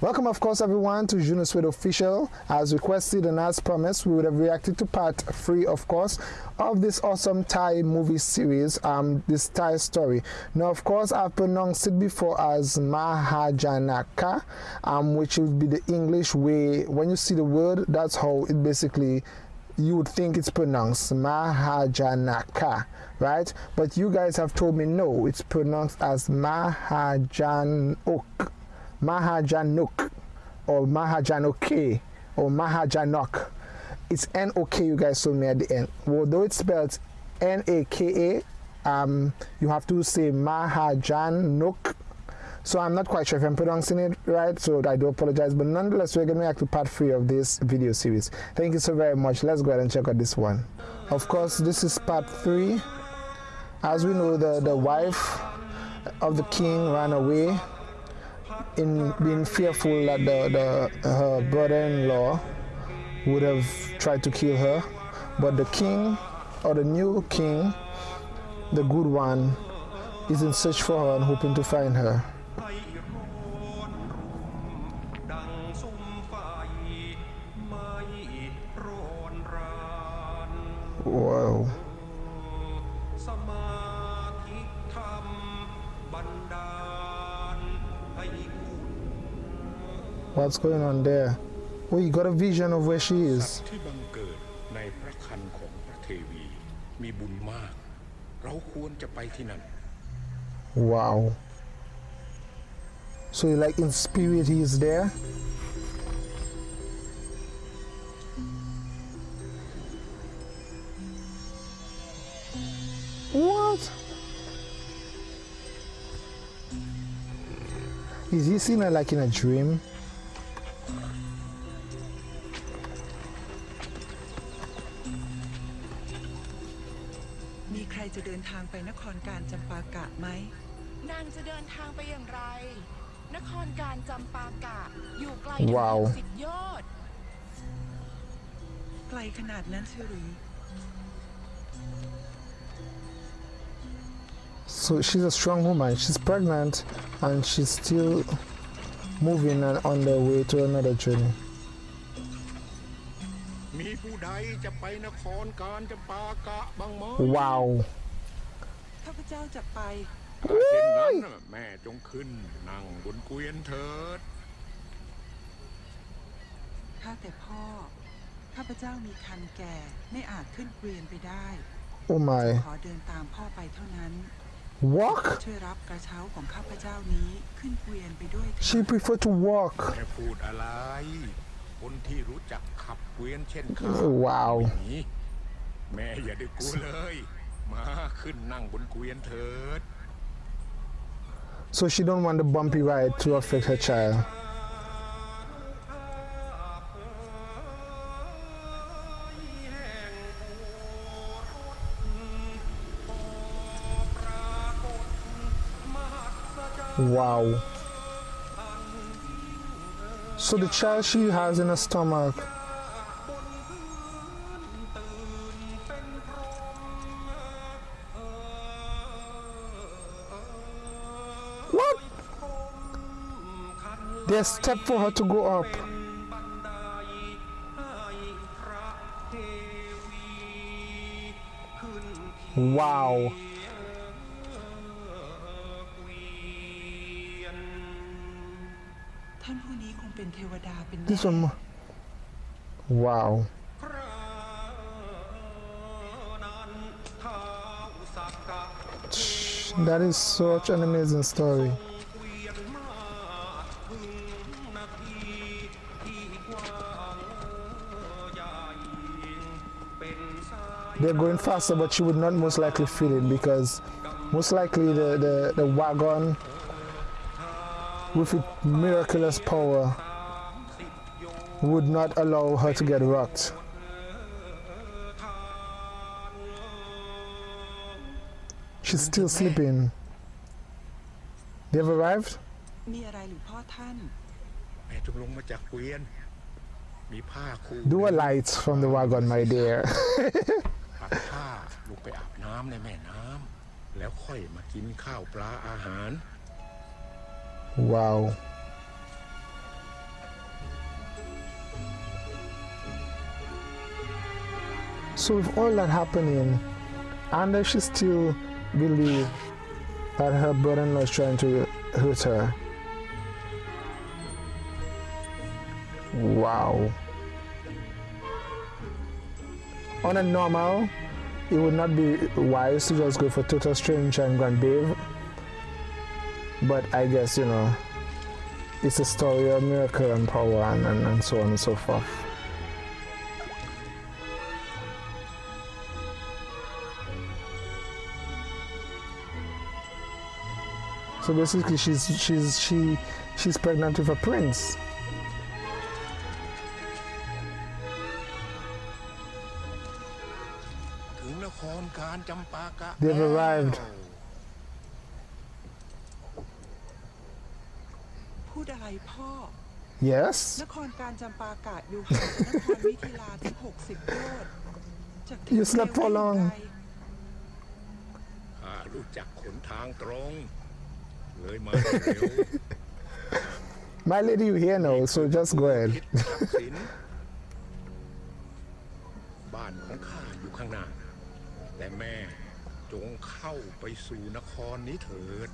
Welcome, of course, everyone to Juno Sweat Official. As requested and as promised, we would have reacted to part three, of course, of this awesome Thai movie series, um, this Thai story. Now, of course, I've pronounced it before as Mahajanaka, um, which would be the English way. When you see the word, that's how it basically you would think it's pronounced Mahajanaka, right? But you guys have told me no, it's pronounced as Mahajanok. Mahajanuk or Mahajanoke or Mahajanok. It's N-O-K you guys told me at the end. Although it's spelled N-A-K-A, um, you have to say Mahajanuk. So I'm not quite sure if I'm pronouncing it right, so I do apologize. But nonetheless, we're going to react to part 3 of this video series. Thank you so very much. Let's go ahead and check out this one. Of course, this is part 3. As we know, the, the wife of the king ran away in being fearful that the, the her brother-in-law would have tried to kill her. But the king or the new king the good one is in search for her and hoping to find her. Wow What's going on there? Oh, you got a vision of where she is. Wow. So like in spirit he is there? What? Is he seeing her like in a dream? รการจำปากะไหม นางจะเดินทางไปอย่างไร นครการจำปากะ อยู่ไกล ว้าว สิบยอด ไกลขนาดนั้นเชียวหรือ So she's a strong woman. She's pregnant and she's still moving and on the way to another journey. มีผู้ใดจะไปนครการจำปากะบ้างไหม Wow. ข้าพเจ้าจะไปถ้าเช่นนั้นน่ะแม่จงขึ้น นั่งบนเกวียนเถิด ข้าแต่พ่อ ข้าพเจ้ามีคันแก่ไม่อาจขึ้นเกวียนไปได้ Oh my. ขอเดินตามพ่อไปเท่านั้น Walk? ช่วยรับกระเช้าของข้าพเจ้านี้ขึ้นเกวียนไปด้วยเถิ She ด prefer to walk. แม่พูดอะไร คนที่รู้จักขับเกวียนเช่นข้าว้าวไม่มีแม่อย่าได้กลัวเลย มาขึ้นนั่งบนเกวียนเถิด So she don't want the bumpy ride to affect her child. Wow. So the child she has in her stomach. There's step for her to go up. Wow. This one. Wow. That is such an amazing story. They're going faster, but she would not most likely feel it because most likely the, the, the wagon with its miraculous power would not allow her to get rocked. She's still sleeping. They've arrived? มีอะไรหรือพ่อท่าน แม่จงลงมาจากเกวียน มีผ้าคู่ Do a light from the wagon, my dear. กผ้าลงไปอาบน้ำในแม่น้ำแล้วค่อยมากินข้าวปลาอาหาร So with all that happening, Anna she still believed that her brother-in-law is trying to hurt her. Wow. On a normal it would not be wise to just go for total stranger and go and bathe. But I guess, you know, it's a story of miracle and power and, and, and so on and so forth. So basically, she's she's she she's pregnant with a prince. ากที่ You slept for เร็ว long ได้ไกล ข้ารู้จักขนทางตรง เลยมาเร็ว My lady, you here now, so just go ahead. คิดทรัพย์สินบ้านของข้าอยู่ข้างหน้า แต่แม่จงเข้าไปสู่นครนี้เถิด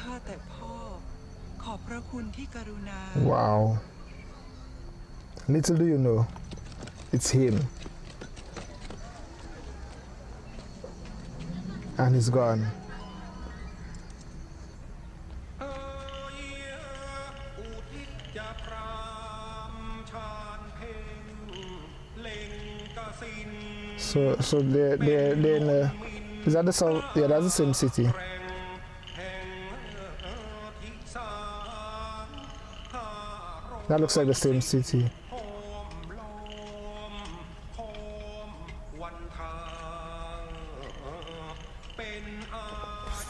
ข้าแต่พ่อ ขอบพระคุณที่กรุณา Wow. Little do you know, it's him. And he's gone. So, so they, they, they. in is that the south? Yeah, that's the same city. That looks like the same city.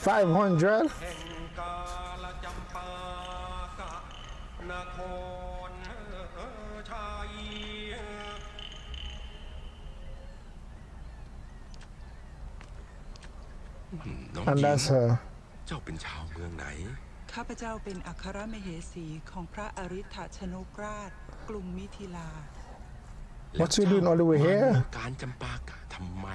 Five hundred. น้อง And หญิง that's her. เจ้าเป็นชาวเมืองไหน ข้าพเจ้าเป็นอัครมเหสีของพระอริธชนกราชกรุงมิถิลา What you doing all the way มา here? เมืองการจำปากะทำไม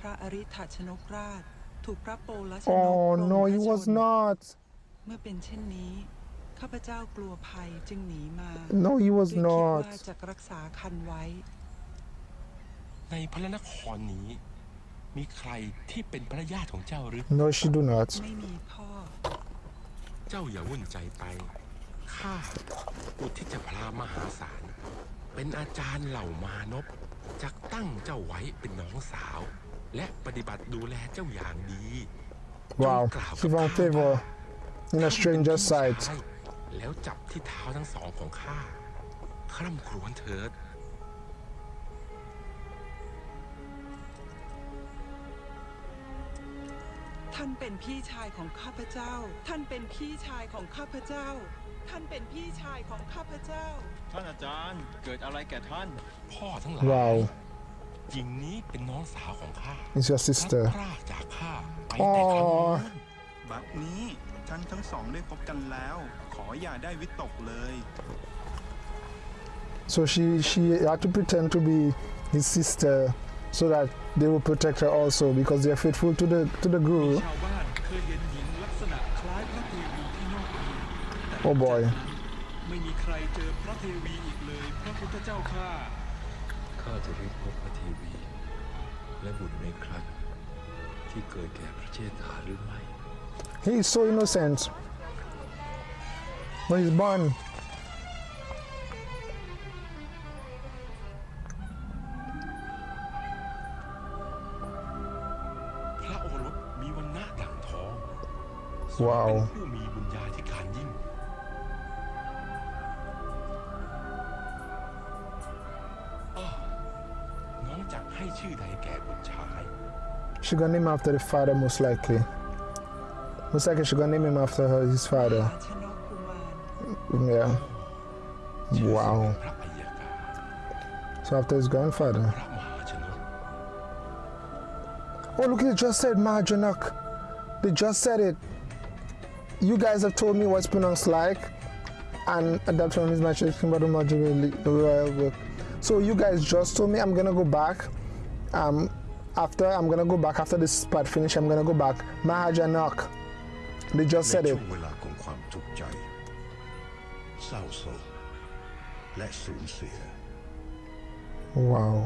พระอริธชนกราช ถูกพระโปลชนก Oh ปรง no, พ he ระช was น not. เมื่อเป็นเช่นนี้ ข้าพเจ้ากลัวภัยจึงหนีมา No, he ด้ว was ยคิด not. ว่าจะรักษาคันไว้ ในพระนครนี้ มีใครที่เป็นพระญาติของเจ้าหรือ No, she do not. ไม่มีพ่อ เจ้าอย่าวุ่นใจไปข้าอุทิศจะพรามหาศาล เป็นอาจารย์เหล่ามานพจักตั้งเจ้าไว้เป็นน้องสาว และปฏิบัติดูแลเจ้าอย่างดี Wow, she found favor in a stranger's sight. ใช่แล้วจับที่เท้าทั้งสองของข้าคร่ำครวญเถิด ท่านเป็นพี่ชายของข้าพเจ้า ท่านเป็นพี่ชายของข้าพเจ้า ท่านเป็นพี่ชายของข้าพเจ้า ท่านอาจารย์เกิดอะไรแก่ท่าน พ่อทั้งหลาย Wow, หญิงนี้เป็นน้องสาวของข้า it's your พลัด sister. พรากจากข้าไปแต่ครั้ง Oh, นู้นบัดนี้ท่านทั้งสองได้พบกันแล้ว ขออย่าได้วิตกเลย so she she had to pretend to be his sister so that they will protect her also because they are faithful to the to the guru. ชาวบ้านเคยเห็นหญิงลักษณะคล้ายพระเทวีที่นอกเมืองแต่ Oh boy. ไม่มีใครเจอพระเทวีอีกเลย พระพุทธเจ้าข้า ข้าจะรีบพบพระเทวี และบุตรในครันที่เกิดแก่พระเชษฐาหรือไม่ He is so innocent. But he's born. ว้าว เป็นผู้มีบุญญาธิการยิ่งอ้อน้องจักให้ชื่อใดแก่บุตรชาย She gonna name after the father most likely. Most likely she gonna name him after her his ม father. หาชนกกุมาร Yeah. ชื่อ ว้าว พระอัยการ So after his grandfather. พระมหาชนก Oh look, they just said Mahajanak. They just said it. You guys have told me what's pronounced like, and that one is my checking about the royal book. So you guys just told me I'm gonna go back um, after I'm gonna go back after this part finish. I'm gonna go back. Mahajanok. They just ใน said ช่ it. วงเวลาของความทุกข์ใจ เศร้าโศกและสูญเสีย Wow.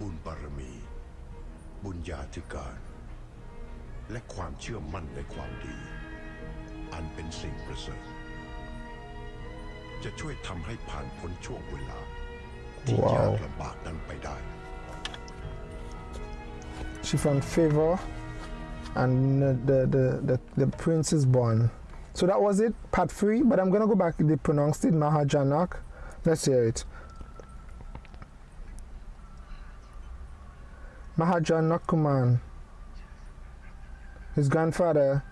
บุญบารมี บุญญาธิการ และความเชื่อมั่นในความดี อันเป็นสิ่งประเสริฐจะช่วยทำให้ผ่านพ้นช่วงเวลา ที่ ว้าว ยากลำบากนั้นไปได้ She found favor, and the the the the, the prince is born. So that was it, part three. But I'm gonna go back. They pronounced it Mahajanak. Let's hear it. Mahajanakuman. His grandfather.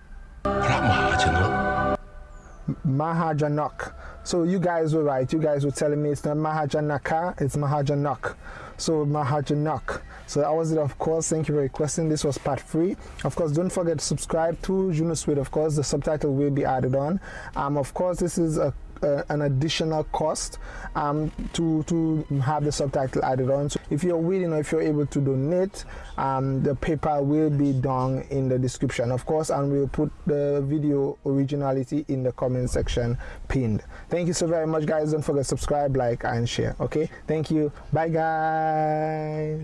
Mahajanak. So you guys were right. You guys were telling me it's not Mahajanaka, it's Mahajanak. So Mahajanak. So that was it, of course. Thank you for requesting. This was part three. Of course, don't forget to subscribe to Juno Suite. Of course, the subtitle will be added on. Um, of course, this is a uh, an additional cost um, to to have the subtitle added on. So if you're willing or if you're able to donate, um, the PayPal will be down in the description, of course, and we'll put the video originality in the comment section pinned. Thank you so very much, guys. Don't forget to subscribe, like, and share. Okay, thank you. Bye, guys.